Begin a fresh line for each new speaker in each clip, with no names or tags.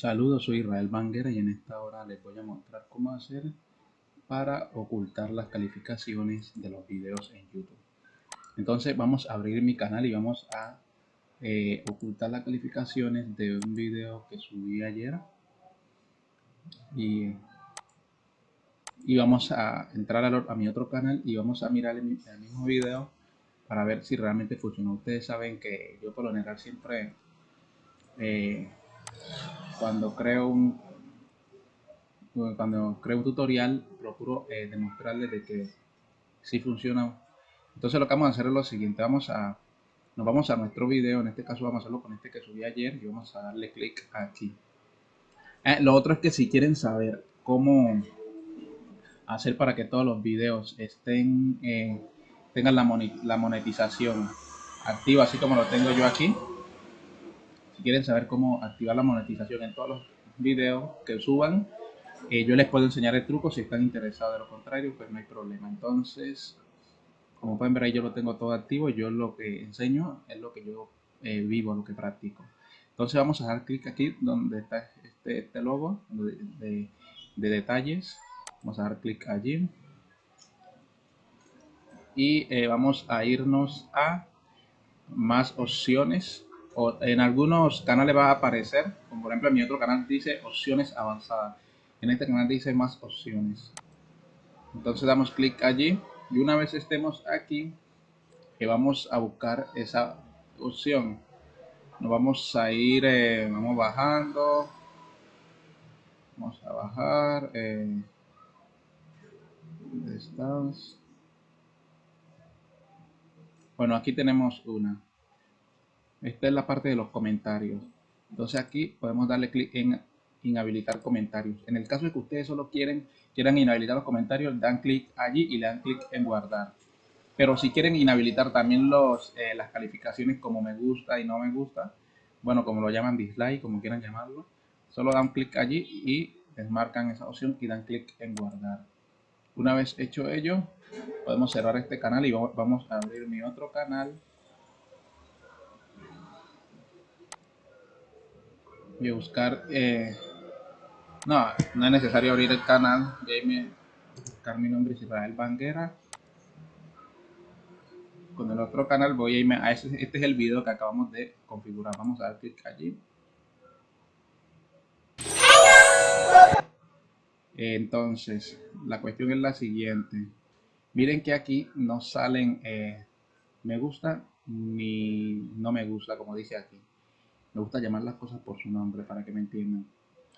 Saludos, soy Israel Banguera y en esta hora les voy a mostrar cómo hacer para ocultar las calificaciones de los videos en YouTube. Entonces vamos a abrir mi canal y vamos a eh, ocultar las calificaciones de un video que subí ayer. Y, y vamos a entrar a, mi otro canal y vamos a mirar el, mismo video para ver si realmente funciona. Ustedes saben que yo por lo general siempre... Eh, cuando creo un cuando creo un tutorial procuro eh, demostrarles de que si funciona. Entonces lo que vamos a hacer es lo siguiente. Vamos a nos vamos a nuestro video. En este caso vamos a hacerlo con este que subí ayer y vamos a darle clic aquí. Eh, lo otro es que si quieren saber cómo hacer para que todos los videos estén eh, tengan la, la monetización activa así como lo tengo yo aquí si quieren saber cómo activar la monetización en todos los videos que suban, eh, yo les puedo enseñar el truco si están interesados. De lo contrario, pues no hay problema. Entonces, como pueden ver ahí yo lo tengo todo activo. Yo lo que enseño es lo que yo eh, vivo, lo que practico. Entonces vamos a dar clic aquí donde está este, este logo de, detalles. Vamos a dar clic allí. Y eh, vamos a irnos a más opciones en algunos canales va a aparecer, como por ejemplo en mi otro canal dice opciones avanzadas. En este canal dice más opciones. Entonces damos clic allí y una vez estemos aquí, vamos a buscar esa opción. Nos vamos a ir, eh, vamos bajando. Vamos a bajar. Eh. Bueno, aquí tenemos una. Esta es la parte de los comentarios. Entonces aquí podemos darle clic en inhabilitar comentarios. En el caso de que ustedes solo quieren, quieran inhabilitar los comentarios, dan clic allí y le dan clic en guardar. Pero si quieren inhabilitar también los, eh, las calificaciones como me gusta y no me gusta, bueno, como lo llaman dislike, como quieran llamarlo, solo dan clic allí y desmarcan esa opción y dan clic en guardar. Una vez hecho ello, podemos cerrar este canal y vamos a abrir mi otro canal y buscar eh, no, no es necesario abrir el canal voy buscar mi nombre Israel Banguera. Con el otro canal voy a irme a ese, este es el video que acabamos de configurar. Vamos a dar clic allí. Entonces la cuestión es la siguiente. Miren que aquí no salen eh, me gusta ni no me gusta como dice aquí me gusta llamar las cosas por su nombre para que me entiendan.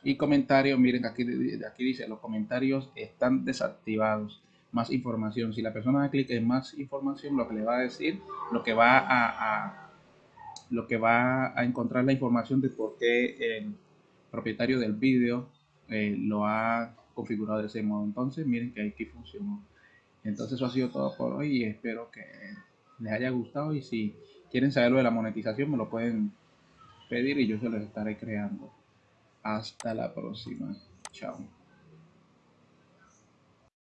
Y comentarios, miren, aquí, aquí dice, los comentarios están desactivados. Más información. Si la persona da clic en más información, lo que le va a decir, lo que va a, lo que va a encontrar la información de por qué el propietario del vídeo eh, lo ha configurado de ese modo. Entonces, miren que aquí funcionó. Entonces, eso ha sido todo por hoy y espero que les haya gustado. Y si quieren saber lo de la monetización, me lo pueden pedir y yo se los estaré creando. Hasta la próxima. Chao.